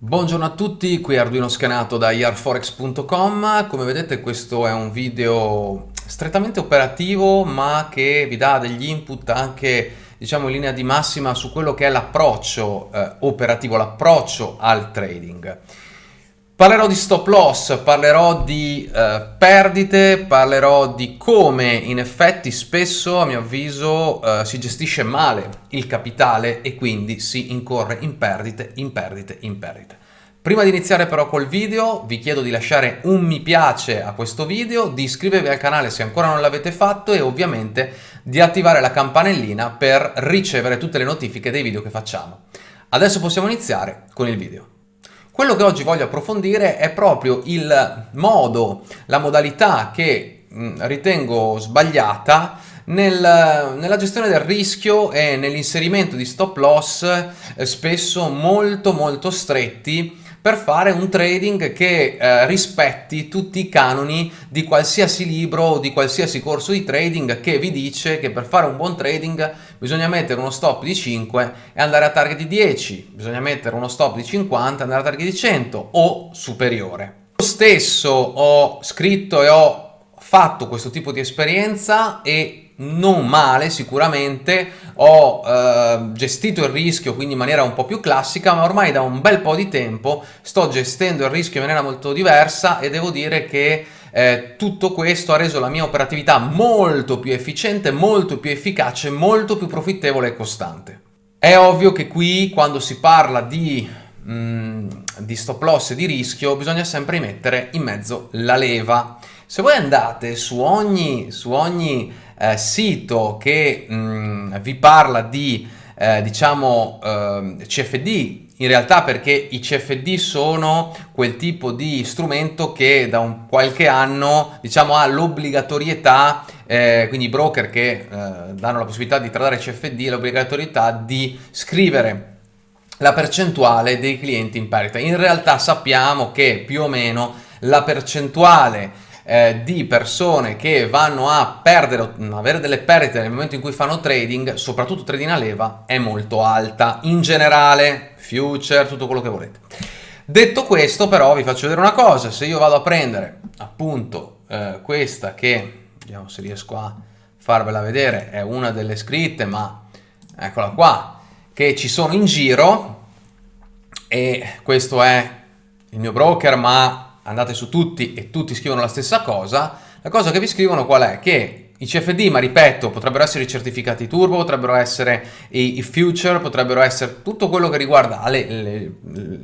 Buongiorno a tutti, qui Arduino Scanato da yarforex.com. Come vedete questo è un video strettamente operativo ma che vi dà degli input anche diciamo in linea di massima su quello che è l'approccio eh, operativo, l'approccio al trading. Parlerò di stop loss, parlerò di eh, perdite, parlerò di come in effetti spesso a mio avviso eh, si gestisce male il capitale e quindi si incorre in perdite, in perdite, in perdite. Prima di iniziare però col video vi chiedo di lasciare un mi piace a questo video, di iscrivervi al canale se ancora non l'avete fatto e ovviamente di attivare la campanellina per ricevere tutte le notifiche dei video che facciamo. Adesso possiamo iniziare con il video. Quello che oggi voglio approfondire è proprio il modo, la modalità che mh, ritengo sbagliata nel, nella gestione del rischio e nell'inserimento di stop loss eh, spesso molto molto stretti per fare un trading che eh, rispetti tutti i canoni di qualsiasi libro o di qualsiasi corso di trading che vi dice che per fare un buon trading bisogna mettere uno stop di 5 e andare a target di 10, bisogna mettere uno stop di 50 e andare a target di 100 o superiore. Io stesso ho scritto e ho fatto questo tipo di esperienza e non male sicuramente, ho eh, gestito il rischio quindi in maniera un po' più classica, ma ormai da un bel po' di tempo sto gestendo il rischio in maniera molto diversa e devo dire che eh, tutto questo ha reso la mia operatività molto più efficiente, molto più efficace, molto più profittevole e costante. È ovvio che qui quando si parla di, mm, di stop loss e di rischio bisogna sempre mettere in mezzo la leva. Se voi andate su ogni, su ogni eh, sito che mh, vi parla di eh, diciamo eh, CFD in realtà perché i CFD sono quel tipo di strumento che da un qualche anno diciamo ha l'obbligatorietà eh, quindi i broker che eh, danno la possibilità di tradare CFD l'obbligatorietà di scrivere la percentuale dei clienti in perdita. In realtà sappiamo che più o meno la percentuale eh, di persone che vanno a perdere, avere delle perdite nel momento in cui fanno trading, soprattutto trading a leva, è molto alta. In generale, future, tutto quello che volete. Detto questo però vi faccio vedere una cosa, se io vado a prendere appunto eh, questa che, vediamo se riesco a farvela vedere, è una delle scritte, ma eccola qua, che ci sono in giro e questo è il mio broker ma andate su tutti e tutti scrivono la stessa cosa, la cosa che vi scrivono qual è? Che i CFD, ma ripeto, potrebbero essere i certificati turbo, potrebbero essere i, i future, potrebbero essere tutto quello che riguarda le, le,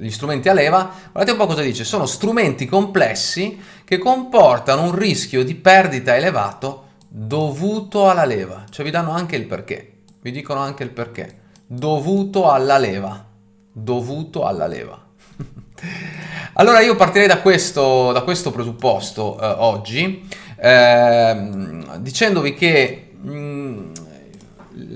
gli strumenti a leva. Guardate un po' cosa dice, sono strumenti complessi che comportano un rischio di perdita elevato dovuto alla leva. Cioè vi danno anche il perché, vi dicono anche il perché. Dovuto alla leva, dovuto alla leva. Allora io partirei da questo, da questo presupposto eh, oggi, eh, dicendovi che mh, mm,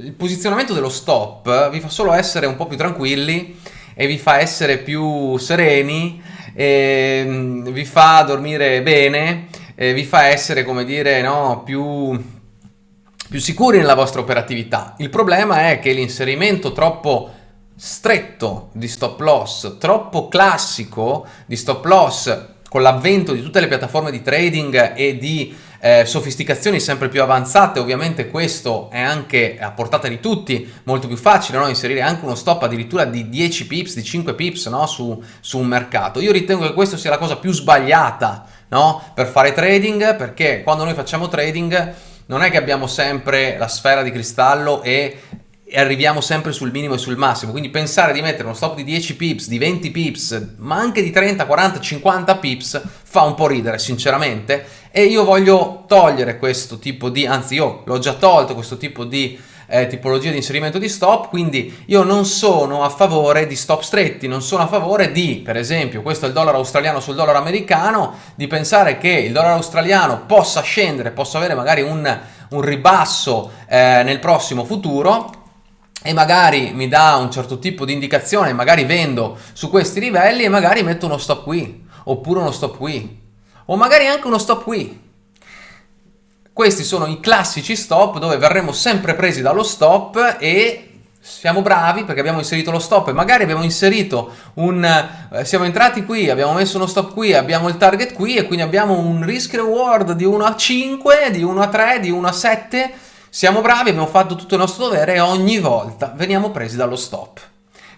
il posizionamento dello stop vi fa solo essere un po' più tranquilli e vi fa essere più sereni, e, mh, mm, vi fa dormire bene, vi fa essere, come dire, no, più, più sicuri nella vostra operatività. Il problema è che l'inserimento troppo stretto di stop loss, troppo classico di stop loss con l'avvento di tutte le piattaforme di trading e di eh, sofisticazioni sempre più avanzate, ovviamente questo è anche a portata di tutti, molto più facile no? inserire anche uno stop addirittura di 10 pips, di 5 pips no? su, su, un mercato. Io ritengo che questa sia la cosa più sbagliata no? per fare trading, perché quando noi facciamo trading non è che abbiamo sempre la sfera di cristallo e e arriviamo sempre sul minimo e sul massimo, quindi pensare di mettere uno stop di 10 pips, di 20 pips, ma anche di 30, 40, 50 pips fa un po' ridere sinceramente. E io voglio togliere questo tipo di, anzi io l'ho già tolto questo tipo di eh, tipologia di inserimento di stop, quindi io non sono a favore di stop stretti, non sono a favore di, per esempio, questo è il dollaro australiano sul dollaro americano, di pensare che il dollaro australiano possa scendere, possa avere magari un, un ribasso eh, nel prossimo futuro, e magari mi dà un certo tipo di indicazione, magari vendo su questi livelli e magari metto uno stop qui, oppure uno stop qui, o magari anche uno stop qui. Questi sono i classici stop dove verremo sempre presi dallo stop e siamo bravi perché abbiamo inserito lo stop e magari abbiamo inserito un eh, siamo entrati qui abbiamo messo uno stop qui abbiamo il target qui e quindi abbiamo un risk reward di 1 a 5 di 1 a 3 di 1 a 7 siamo bravi abbiamo fatto tutto il nostro dovere e ogni volta veniamo presi dallo stop.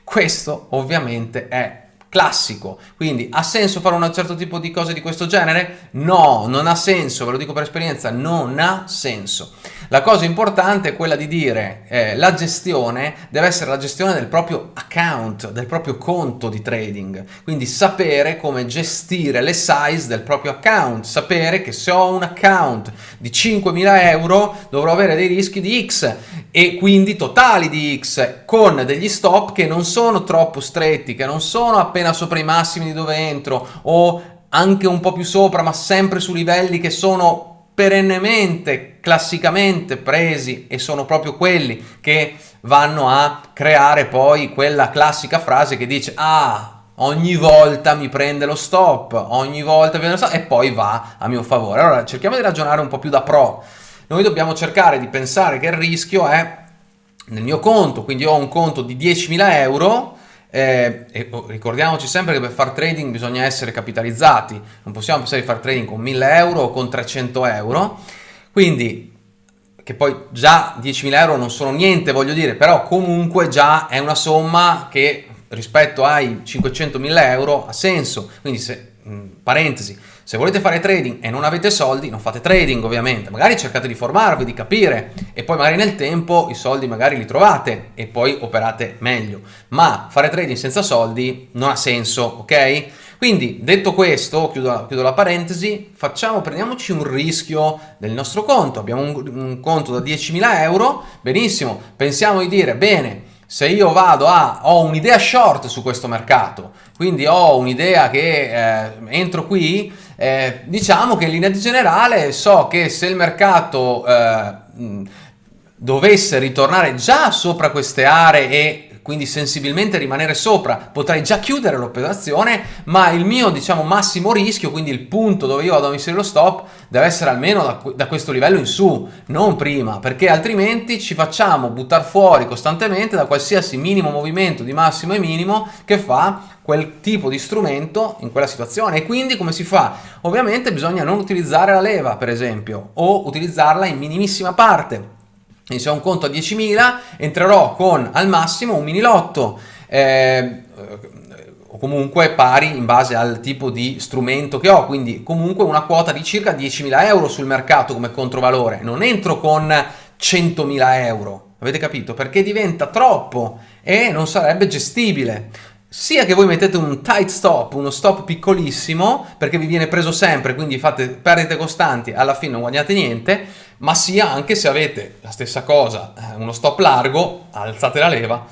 Questo ovviamente è classico. Quindi ha senso fare un certo tipo di cose di questo genere? No, non ha senso, ve lo dico per esperienza, non ha senso. La cosa importante è quella di dire eh, la gestione deve essere la gestione del proprio account, del proprio conto di trading, quindi sapere come gestire le size del proprio account, sapere che se ho un account di 5.000 euro dovrò avere dei rischi di X e quindi totali di X con degli stop che non sono troppo stretti, che non sono appena sopra i massimi di dove entro o anche un po' più sopra ma sempre su livelli che sono perennemente, classicamente presi e sono proprio quelli che vanno a creare poi quella classica frase che dice ah ogni volta mi prende lo stop, ogni volta mi prende lo stop e poi va a mio favore. Allora cerchiamo di ragionare un po' più da pro. Noi dobbiamo cercare di pensare che il rischio è nel mio conto, quindi ho un conto di 10.000 euro, eh, e oh, ricordiamoci sempre che per fare trading bisogna essere capitalizzati, non possiamo pensare di fare trading con 1000 euro o con 300 euro, quindi che poi già 10.000 euro non sono niente voglio dire, però comunque già è una somma che rispetto ai 500.000 euro ha senso, quindi se, parentesi, se volete fare trading e non avete soldi, non fate trading ovviamente, magari cercate di formarvi, di capire e poi magari nel tempo i soldi magari li trovate e poi operate meglio. Ma fare trading senza soldi non ha senso, ok? Quindi detto questo, chiudo, chiudo la parentesi, facciamo, prendiamoci un rischio del nostro conto, abbiamo un, un conto da 10.000 euro, benissimo, pensiamo di dire, bene, se io vado a, ho un'idea short su questo mercato, quindi ho un'idea che eh, entro qui, eh, diciamo che in linea generale so che se il mercato eh, dovesse ritornare già sopra queste aree e quindi sensibilmente rimanere sopra, potrei già chiudere l'operazione, ma il mio diciamo massimo rischio, quindi il punto dove io vado a inserire lo stop, deve essere almeno da, da questo livello in su, non prima, perché altrimenti ci facciamo buttare fuori costantemente da qualsiasi minimo movimento di massimo e minimo che fa quel tipo di strumento in quella situazione. E quindi come si fa? Ovviamente bisogna non utilizzare la leva per esempio o utilizzarla in minimissima parte se ho un conto a 10.000 entrerò con al massimo un mini lotto eh, o comunque pari in base al tipo di strumento che ho, quindi comunque una quota di circa 10.000 euro sul mercato come controvalore. Non entro con 100.000 euro, avete capito? Perché diventa troppo e non sarebbe gestibile sia che voi mettete un tight stop, uno stop piccolissimo, perché vi viene preso sempre, quindi fate perdite costanti, alla fine non guadagnate niente, ma sia anche se avete la stessa cosa, eh, uno stop largo, alzate la leva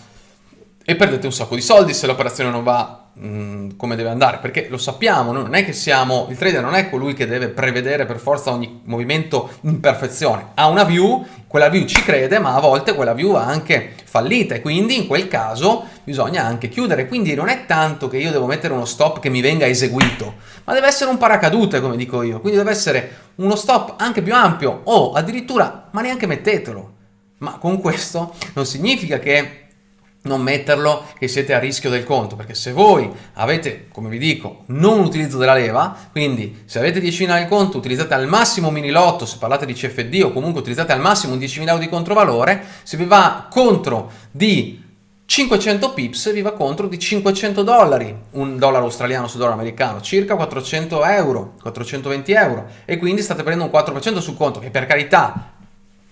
e perdete un sacco di soldi se l'operazione non va Mm, come deve andare, perché lo sappiamo, non è che siamo, il trader non è colui che deve prevedere per forza ogni movimento in perfezione, ha una view, quella view ci crede, ma a volte quella view va anche fallita e quindi in quel caso bisogna anche chiudere, quindi non è tanto che io devo mettere uno stop che mi venga eseguito, ma deve essere un paracadute come dico io, quindi deve essere uno stop anche più ampio o addirittura, ma neanche mettetelo, ma con questo non significa che non metterlo che siete a rischio del conto perché se voi avete come vi dico non utilizzo della leva quindi se avete 10.000 nel conto utilizzate al massimo mini lotto se parlate di CFD o comunque utilizzate al massimo un 10.000 euro di controvalore se vi va contro di 500 pips vi va contro di 500 dollari, un dollaro australiano su dollaro americano, circa 400 euro, 420 euro e quindi state prendendo un 4% sul conto che per carità,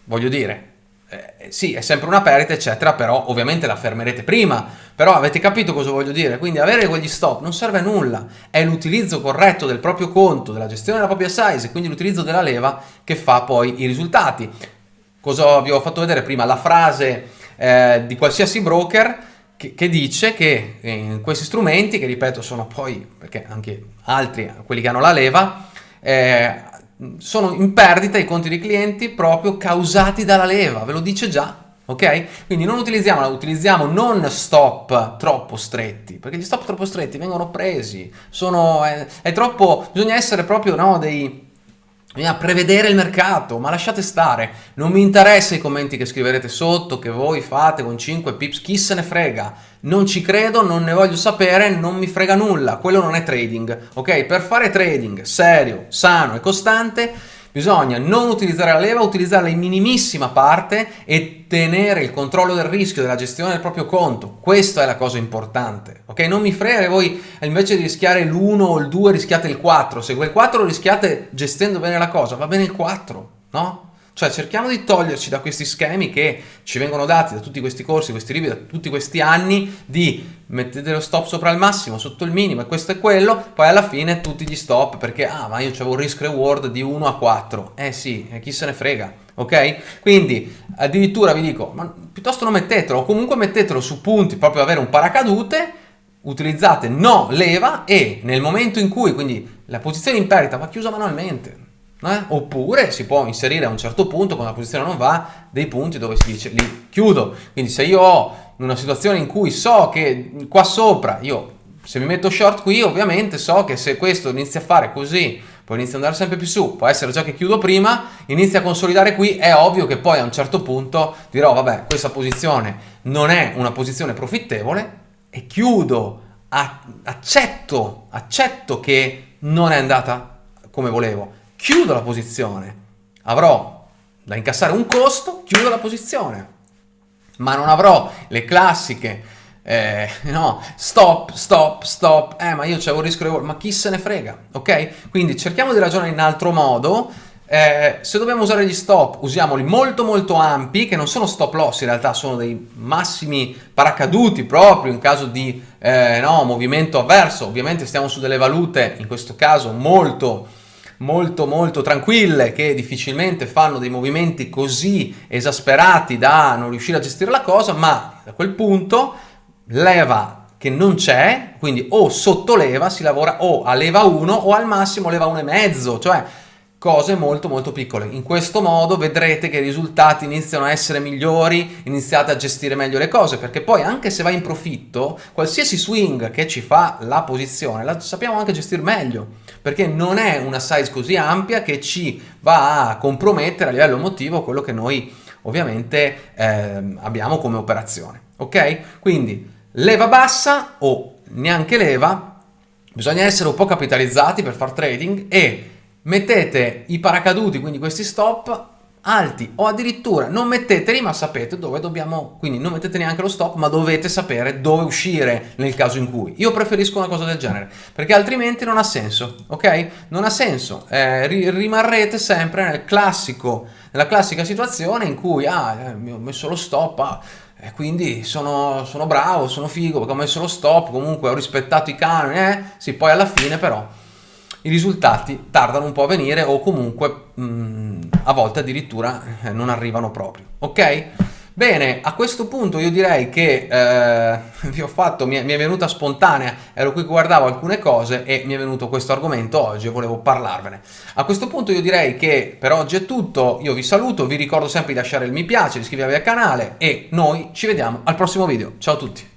voglio dire, eh, sì, è sempre una perdita, eccetera, però ovviamente la fermerete prima. Però avete capito cosa voglio dire? Quindi avere quegli stop non serve a nulla, è l'utilizzo corretto del proprio conto, della gestione della propria size quindi l'utilizzo della leva che fa poi i risultati. Cosa vi ho fatto vedere prima? La frase eh, di qualsiasi broker che, che, dice che in questi strumenti, che ripeto sono poi, perché anche altri, quelli che hanno la leva, eh, sono in perdita i conti dei clienti proprio causati dalla leva, ve lo dice già. Ok? Quindi non utilizziamo, utilizziamo non stop troppo stretti, perché gli stop troppo stretti vengono presi, sono, è, è troppo, bisogna essere proprio no, dei, Bisogna prevedere il mercato, ma lasciate stare. Non mi interessa i commenti che scriverete sotto, che voi fate con 5 pips, chi se ne frega. Non ci credo, non ne voglio sapere, non mi frega nulla. Quello non è trading, ok? Per fare trading serio, sano e costante Bisogna non utilizzare la leva, utilizzarla in minimissima parte e tenere il controllo del rischio, della gestione del proprio conto. Questa è la cosa importante, ok? Non mi frega che voi invece di rischiare l'1 o il 2 rischiate il 4. Se quel 4 lo rischiate gestendo bene la cosa, va bene il 4, no? Cioè cerchiamo di toglierci da questi schemi che ci vengono dati da tutti questi corsi, questi libri, da tutti questi anni di mettete lo stop sopra il massimo, sotto il minimo e questo è quello, poi alla fine tutti gli stop perché ah ma io avevo un risk reward di 1 a 4, eh sì, chi se ne frega, ok? Quindi addirittura vi dico, ma piuttosto non mettetelo, o comunque mettetelo su punti proprio avere un paracadute, utilizzate no leva e nel momento in cui quindi la posizione in perdita va chiusa manualmente, eh? Oppure si può inserire a un certo punto, quando la posizione non va, dei punti dove si dice li chiudo. Quindi se io ho una situazione in cui so che qua sopra, io se mi metto short qui, ovviamente so che se questo inizia a fare così, poi inizia ad andare sempre più su, può essere già che chiudo prima, inizia a consolidare qui, è ovvio che poi a un certo punto dirò, vabbè, questa posizione non è una posizione profittevole e chiudo, accetto, accetto che non è andata come volevo chiudo la posizione, avrò da incassare un costo, chiudo la posizione, ma non avrò le classiche, eh, no, stop, stop, stop, eh, ma io c'avevo il rischio reward, ma chi se ne frega, ok? Quindi cerchiamo di ragionare in altro modo, eh, se dobbiamo usare gli stop, usiamoli molto molto ampi, che non sono stop loss, in realtà sono dei massimi paracaduti proprio in caso di eh, no, movimento avverso. Ovviamente stiamo su delle valute, in questo caso molto molto molto tranquille che difficilmente fanno dei movimenti così esasperati da non riuscire a gestire la cosa, ma a quel punto leva che non c'è, quindi o sotto leva si lavora o a leva 1 o al massimo leva 1,5, cioè cose molto molto piccole. In questo modo vedrete che i risultati iniziano a essere migliori, iniziate a gestire meglio le cose, perché poi anche se va in profitto, qualsiasi swing che ci fa la posizione, la sappiamo anche gestire meglio, perché non è una size così ampia che ci va a compromettere a livello emotivo quello che noi ovviamente eh, abbiamo come operazione. Ok? Quindi leva bassa o neanche leva, bisogna essere un po' capitalizzati per far trading e mettete i paracaduti, quindi questi stop, alti o addirittura non metteteli ma sapete dove dobbiamo, quindi non mettete neanche lo stop ma dovete sapere dove uscire nel caso in cui. Io preferisco una cosa del genere perché altrimenti non ha senso, ok? Non ha senso, eh, rimarrete sempre nel classico, nella classica situazione in cui ah, eh, mi ho messo lo stop, ah, e quindi sono, sono bravo, sono figo perché ho messo lo stop, comunque ho rispettato i canoni, eh? Sì, poi alla fine però i risultati tardano un po' a venire o comunque mh, mm, a volte addirittura eh, non arrivano proprio. Ok? Bene, a questo punto io direi che eh, vi ho fatto, mi è, mi è, venuta spontanea, ero qui che guardavo alcune cose e mi è venuto questo argomento oggi e volevo parlarvene. A questo punto io direi che per oggi è tutto, io vi saluto, vi ricordo sempre di lasciare il mi piace, di iscrivervi al canale e noi ci vediamo al prossimo video. Ciao a tutti!